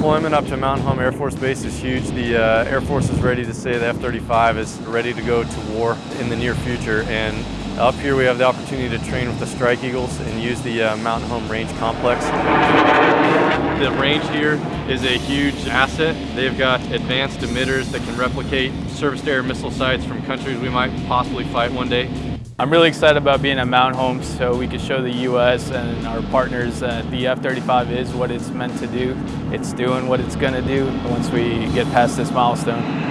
deployment up to Mountain Home Air Force Base is huge. The uh, Air Force is ready to say the F-35 is ready to go to war in the near future. And up here we have the opportunity to train with the Strike Eagles and use the uh, Mountain Home Range Complex. The range here is a huge asset. They've got advanced emitters that can replicate surface-to-air missile sites from countries we might possibly fight one day. I'm really excited about being at Mountain Home so we can show the U.S. and our partners that the F-35 is what it's meant to do. It's doing what it's going to do once we get past this milestone.